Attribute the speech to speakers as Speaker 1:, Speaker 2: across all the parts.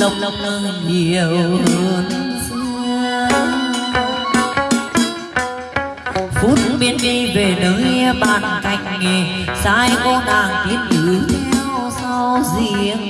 Speaker 1: lòng lòng nơi nhiều hơn. Phút biến đi về nơi bàn cạnh nghề, sai cô nàng tiến nữ theo sau riêng.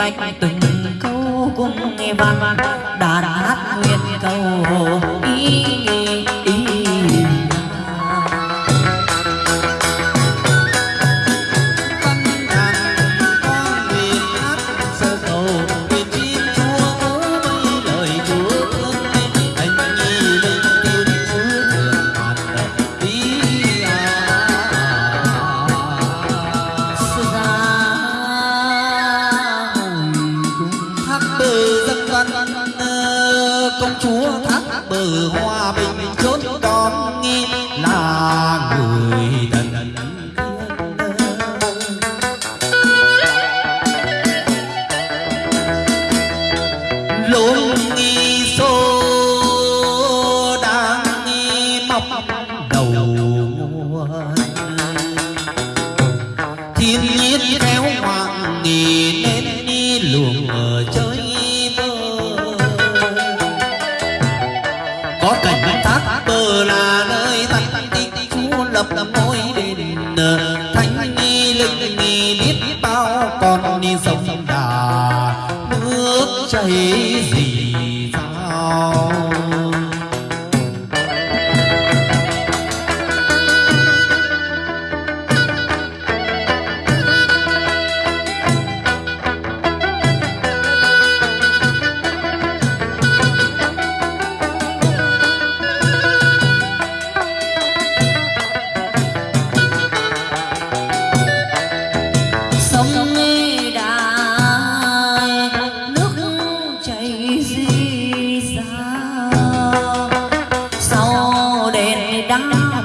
Speaker 1: bạch từng câu cung nghe văn
Speaker 2: thắt bờ hoa bình chốn con nghi là người đần thiên nhiên theo hoàng nghỉ nên đi luồng ở chơi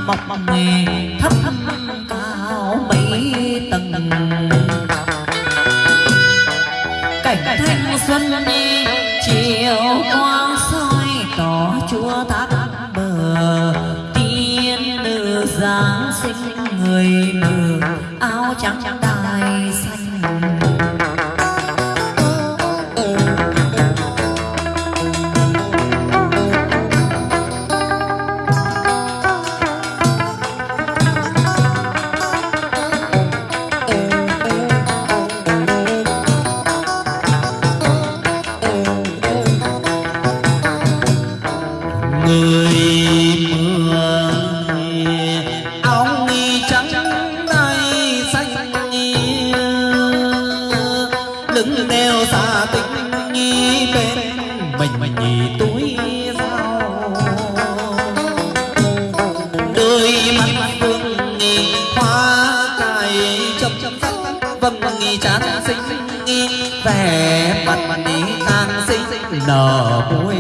Speaker 1: mọc nghề
Speaker 2: nở vui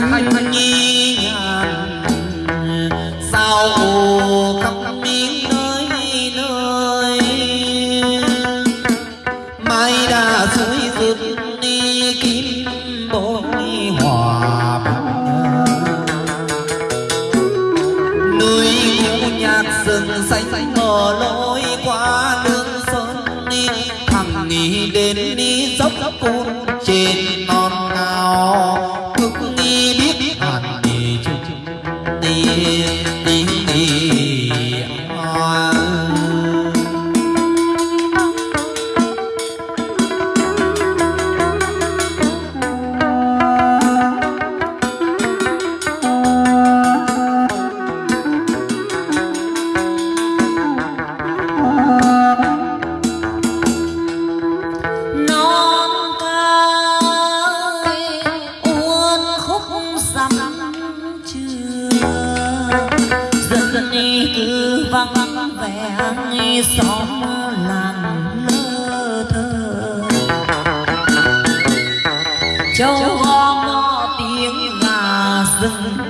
Speaker 2: thanh nhi sao hồ khắp miếng nơi nơi? Mai đã suối rực đi kim bội hòa núi ngũ nhạc rừng xanh mở lối qua đường sơn đi. Thằng đi đến đi dốc côn trên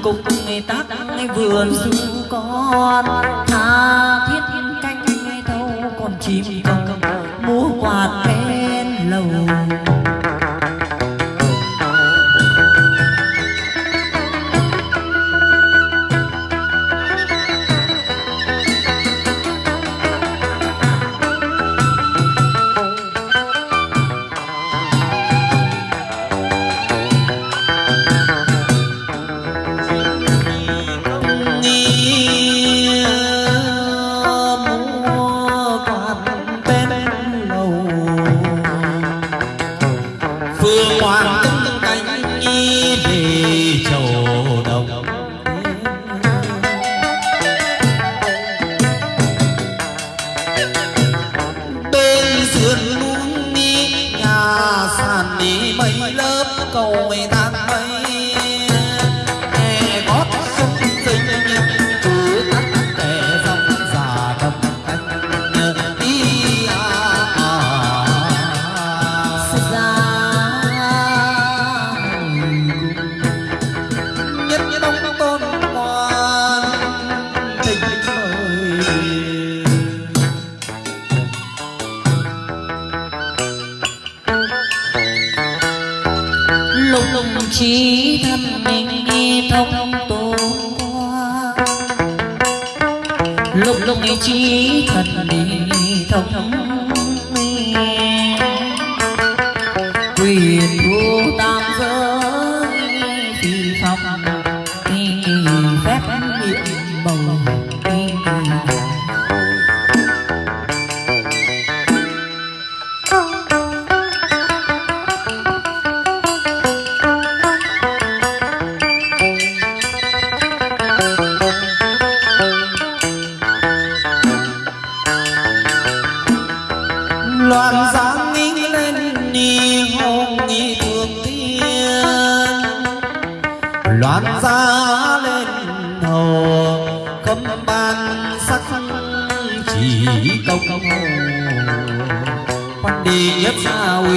Speaker 1: cùng ngày tác ngay vườn. Dù con tha thiết canh ngay thâu còn chim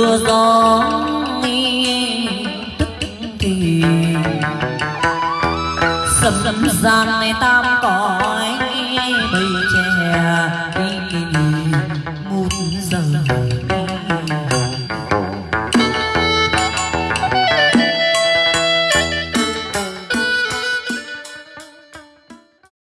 Speaker 1: mưa gió tức thì sầm sầm gian này tam